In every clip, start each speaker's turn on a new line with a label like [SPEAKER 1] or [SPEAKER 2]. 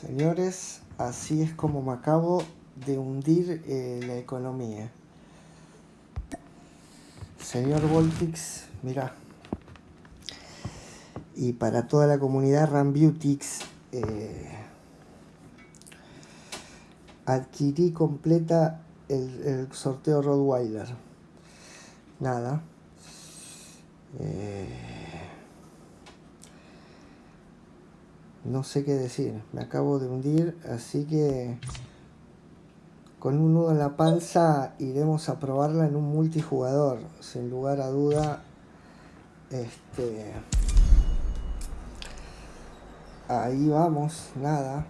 [SPEAKER 1] Señores, así es como me acabo de hundir eh, la economía. Señor Voltix, mira. Y para toda la comunidad Rambeautix, eh, adquirí completa el, el sorteo Rottweiler. Nada. Eh, no sé qué decir, me acabo de hundir, así que con un nudo en la panza iremos a probarla en un multijugador, sin lugar a duda. Este, ahí vamos, nada.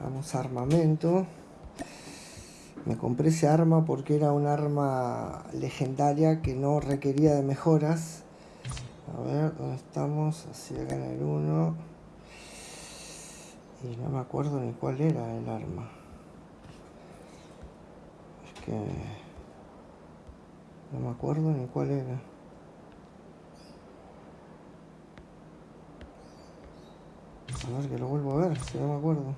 [SPEAKER 1] Vamos a armamento. Me compré ese arma porque era un arma legendaria que no requería de mejoras. A ver, ¿dónde estamos? Así acá en el 1. Y no me acuerdo ni cuál era el arma. Es que... No me acuerdo ni cuál era. A ver, que lo vuelvo a ver, si no me acuerdo.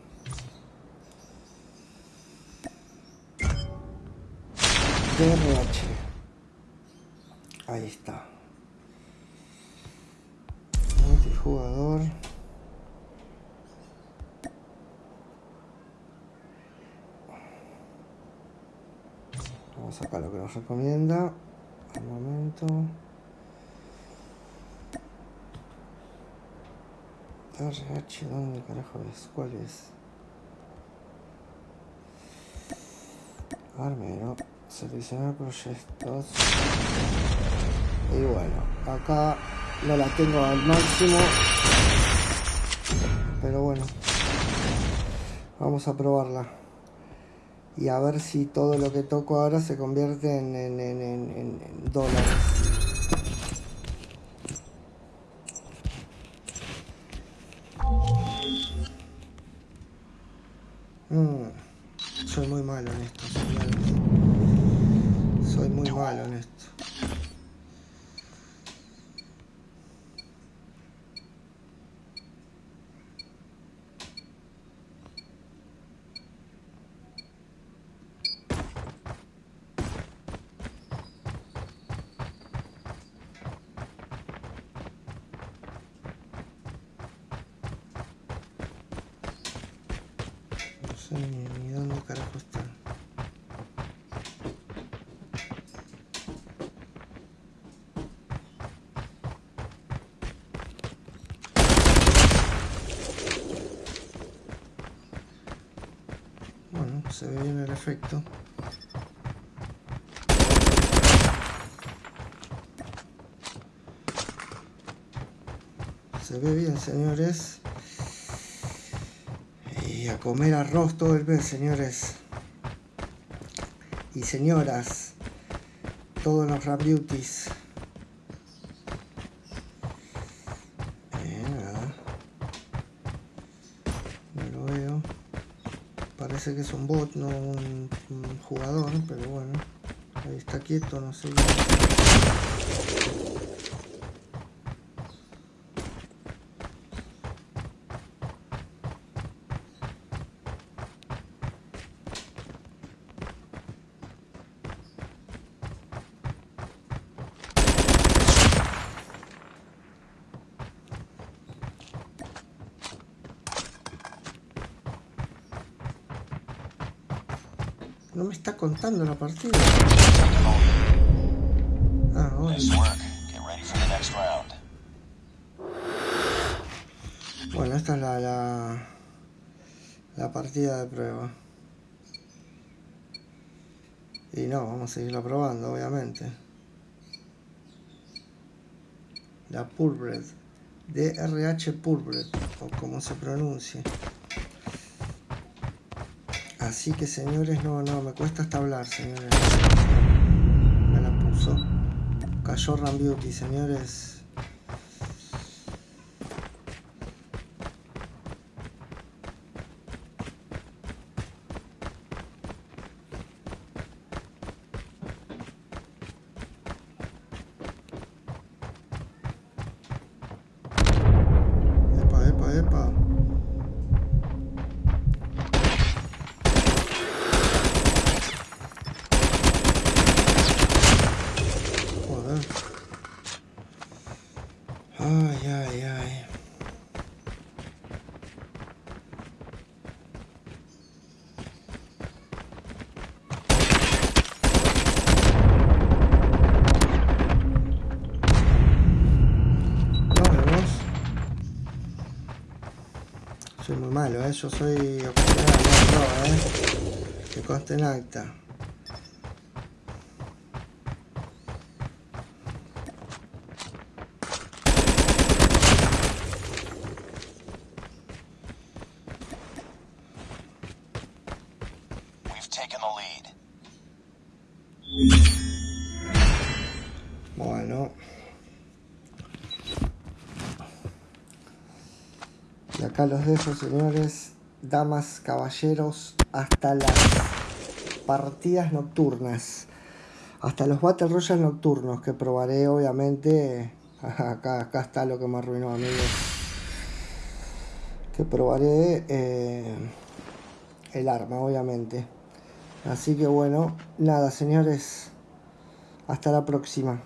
[SPEAKER 1] DRH. Ahí está. Multijugador. Vamos a sacar lo que nos recomienda. Al momento. DRH, ¿dónde carajo es? ¿Cuál es? Armero seleccionar proyectos y bueno acá no la tengo al máximo. Pero bueno. Vamos a probarla. Y a ver si todo lo que toco ahora se convierte en, en, en, dólares. Mm, soy muy malo en esto señores soy muy malo en esto. Ni dónde carajo está. Bueno, se ve bien el efecto. Se ve bien, señores. Y a comer arroz todo el mes, señores. Y señoras. Todos los rap beauties. Eh, nada. No lo veo. Parece que es un bot, no un, un jugador, pero bueno. Ahí está quieto, no sé. No me está contando la partida. Ah, bueno.
[SPEAKER 2] Nice work. Get ready for the next round.
[SPEAKER 1] Bueno, esta es la, la, la partida de prueba. Y no, vamos a seguirla probando, obviamente. La Purebred. DRH Purebred, o como se pronuncie. Así que señores, no, no, me cuesta hasta hablar, señores. Me la puso. Cayó Rambeauty, señores. Soy muy malo, ¿eh? Yo soy ocasional, no, ¿eh? Que conste en acta.
[SPEAKER 2] We've taken the lead.
[SPEAKER 1] Bueno. Acá los dejo, señores, damas, caballeros, hasta las partidas nocturnas. Hasta los Battle Royale nocturnos que probaré, obviamente. Acá, acá está lo que me arruinó, amigos. Que probaré eh, el arma, obviamente. Así que bueno, nada, señores. Hasta la próxima.